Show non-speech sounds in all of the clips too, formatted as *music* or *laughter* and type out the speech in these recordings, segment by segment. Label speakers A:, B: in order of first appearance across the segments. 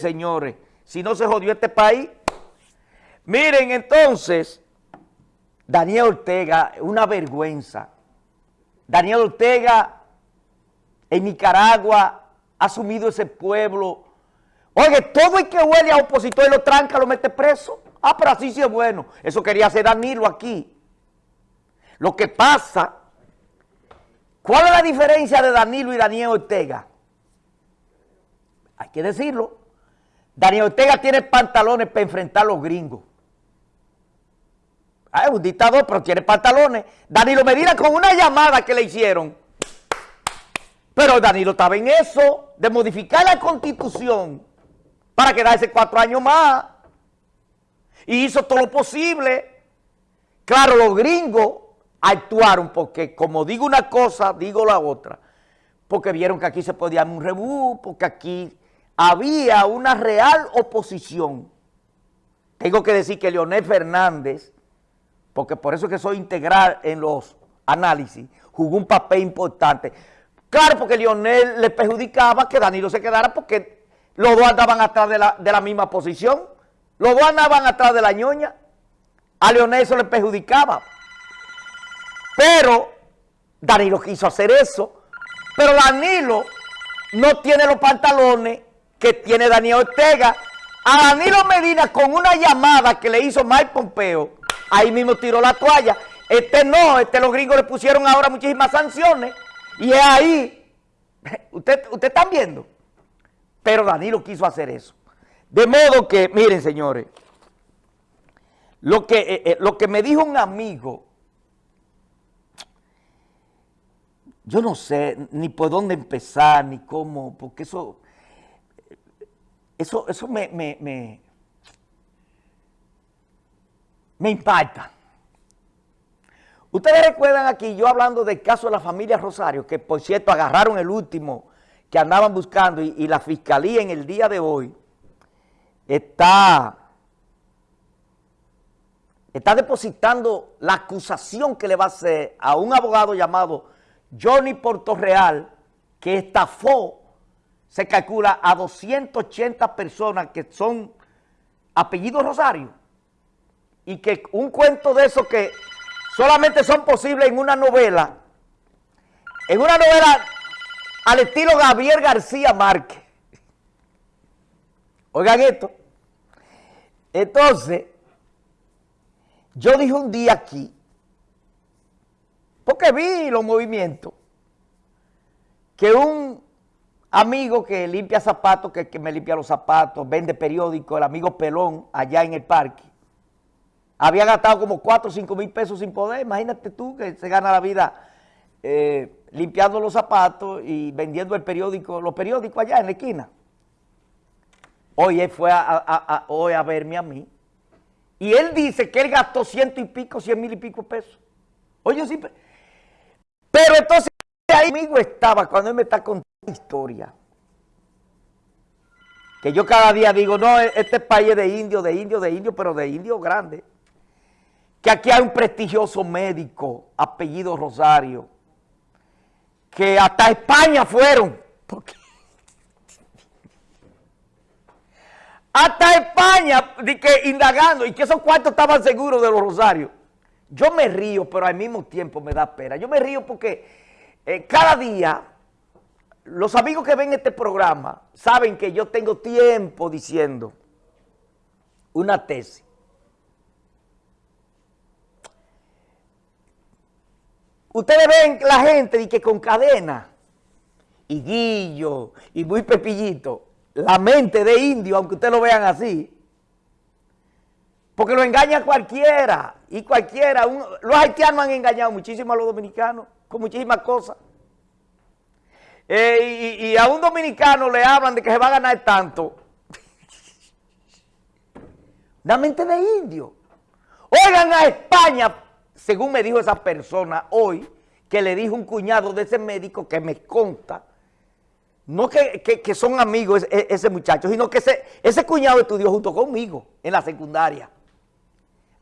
A: señores. Si no se jodió este país. Miren, entonces, Daniel Ortega, una vergüenza. Daniel Ortega en Nicaragua ha asumido ese pueblo. Oye, todo el que huele a opositor y lo tranca, lo mete preso. Ah, pero así sí es bueno. Eso quería hacer Danilo aquí. Lo que pasa, ¿cuál es la diferencia de Danilo y Daniel Ortega? Hay que decirlo. Daniel Ortega tiene pantalones para enfrentar a los gringos. Ah, es un dictador, pero tiene pantalones. Danilo Medina con una llamada que le hicieron. Pero Danilo estaba en eso, de modificar la constitución para quedarse cuatro años más. Y hizo todo lo posible. Claro, los gringos actuaron porque como digo una cosa, digo la otra. Porque vieron que aquí se podía un rebú, porque aquí había una real oposición. Tengo que decir que Leonel Fernández porque por eso es que soy integral en los análisis, jugó un papel importante. Claro, porque Lionel le perjudicaba que Danilo se quedara porque los dos andaban atrás de la, misma posición, los dos andaban atrás de la ñoña, a Leonel eso le perjudicaba. Pero Danilo quiso hacer eso, pero Danilo no tiene los pantalones que tiene Daniel Ortega. A Danilo Medina con una llamada que le hizo Mike Pompeo, ahí mismo tiró la toalla. Este no, este los gringos le pusieron ahora muchísimas sanciones y es ahí, *laughs* usted, usted están viendo, pero Danilo quiso hacer eso. De modo que, miren señores, lo que, eh, eh, lo que me dijo un amigo, yo no sé ni por dónde empezar, ni cómo, porque eso, eso, eso me, me me impacta. Ustedes recuerdan aquí, yo hablando del caso de la familia Rosario, que por cierto agarraron el último que andaban buscando y, la fiscalía en el día de hoy está, está depositando la acusación que le va a hacer a un abogado llamado Johnny Portorreal, que estafó, se calcula, a 280 personas que son apellidos Rosario y que un cuento de eso que solamente son posibles en una novela, en una novela al estilo Gabriel García Márquez. Oigan esto. Entonces, yo dije un día aquí, porque vi los movimientos, que un amigo que limpia zapatos, que, que me limpia los zapatos, vende periódicos, el amigo Pelón, allá en el parque, había gastado como 4 o 5 mil pesos sin poder. Imagínate tú que se gana la vida eh, limpiando los zapatos y vendiendo el periódico, los periódicos allá en la esquina. Hoy él fue a, hoy a verme a mí. Y él dice que él gastó ciento y pico, cien mil y pico pesos. Oye, sí. Pero entonces ahí amigo estaba cuando él me está contando historia. Que yo cada día digo, no, este país es de indio, de indio, de indio, pero de indio grande que aquí hay un prestigioso médico, apellido Rosario, que hasta España fueron. *laughs* Hasta España, que indagando, y que esos cuartos estaban seguros de los Rosarios. Yo me río, pero al mismo tiempo me da pena. Yo me río porque eh, cada día los amigos que ven este programa saben que yo tengo tiempo diciendo una tesis. Ustedes ven la gente y que con cadena, y guillo, y muy pepillito, la mente de indio, aunque ustedes lo vean así, porque lo engaña cualquiera, y cualquiera, los haitianos han engañado muchísimo a los dominicanos, con muchísimas cosas. Eh, y, a un dominicano le hablan de que se va a ganar tanto. *laughs* Una mente de indio. Oigan a España según me dijo esa persona hoy, que le dijo un cuñado de ese médico que me conta, no que, son amigos ese, muchacho, sino que ese, ese cuñado estudió junto conmigo en la secundaria.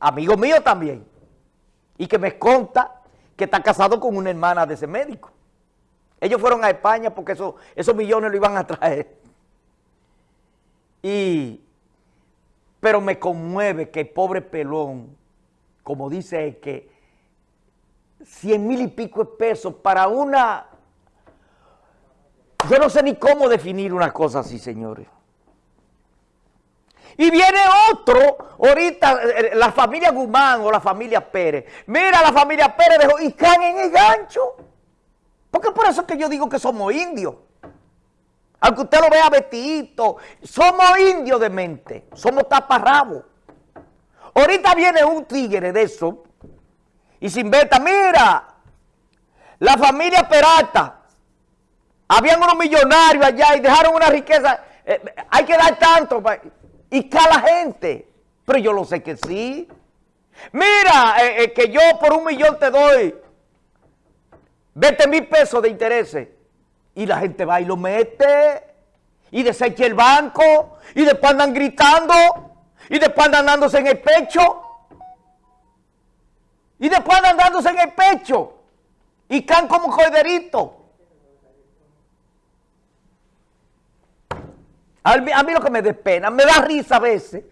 A: Amigo mío también. Y que me conta que está casado con una hermana de ese médico. Ellos fueron a España porque esos millones lo iban a traer. Y, pero me conmueve que el pobre pelón, como dice que 100 mil y pico de pesos para una... Yo no sé ni cómo definir una cosa así, señores. Y viene otro, ahorita, eh, eh, la familia Guzmán o la familia Pérez. Mira, la familia Pérez dejó y caen en el gancho. Porque por eso es que yo digo que somos indios. Aunque usted lo vea vestidito, somos indios de mente, somos taparrabos. Ahorita viene un tigre de eso y se inventa, mira, la familia Peralta, habían unos millonarios allá y dejaron una riqueza, eh, hay que dar tanto, y la gente, pero yo lo sé que sí. Mira, eh, eh, que yo por un millón te doy 20 mil pesos de intereses. Y la gente va y lo mete. Y desecha el banco. Y después andan gritando. Y después andan dándose en el pecho. Y después andan dándose en el pecho. Y caen como joderito. A mí, lo que me despena, me da risa a veces.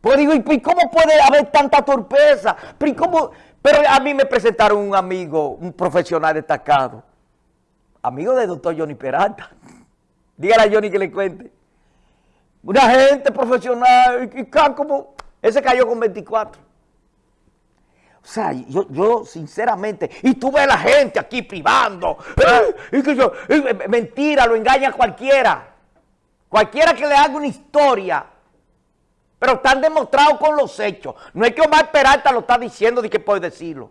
A: Porque digo, ¿y cómo puede haber tanta torpeza? Pero, cómo? Pero a mí me presentaron un amigo, un profesional destacado. Amigo del doctor Johnny Peralta. *laughs* Dígale a Johnny que le cuente. Una gente profesional, y, como, ese cayó con 24. O sea, yo, yo sinceramente, y tú ves a la gente aquí privando, y que yo, mentira, lo engaña cualquiera. Cualquiera que le haga una historia, pero están demostrados con los hechos. No es que Omar Peralta lo está diciendo de que puede decirlo.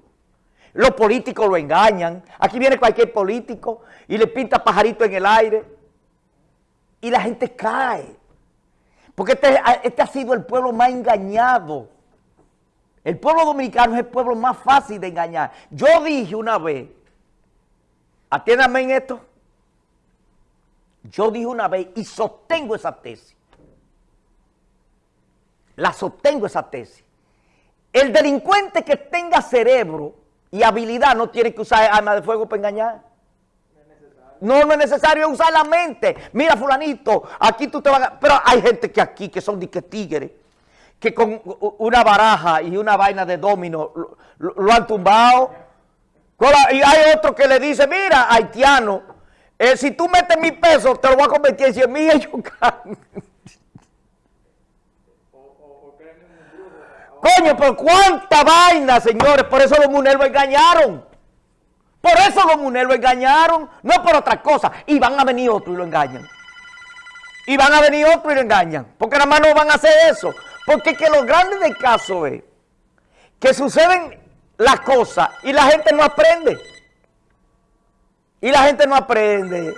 A: Los políticos lo engañan. Aquí viene cualquier político y le pinta pajarito en el aire. Y la gente cae. Porque este, este ha sido el pueblo más engañado. El pueblo dominicano es el pueblo más fácil de engañar. Yo dije una vez, atiéndame en esto, yo dije una vez y sostengo esa tesis. La sostengo esa tesis. El delincuente que tenga cerebro y habilidad no tiene que usar arma de fuego para engañar. No, no es necesario usar la mente. Mira, fulanito, aquí tú te vas a... Pero hay gente que aquí, que son dique tigres, que con una baraja y una vaina de domino lo, han tumbado. Y hay otro que le dice, mira, haitiano, eh, si tú metes mil pesos, te lo voy a convertir en 100 mil y *laughs* Coño, pero cuánta vaina, señores. Por eso los muneros engañaron. Por eso los muneros engañaron. No por otra cosa. Y van a venir otros y lo engañan. Y van a venir otros y lo engañan. Porque nada más no van a hacer eso. Porque que lo grande del caso es que suceden las cosas y la gente no aprende. Y la gente no aprende.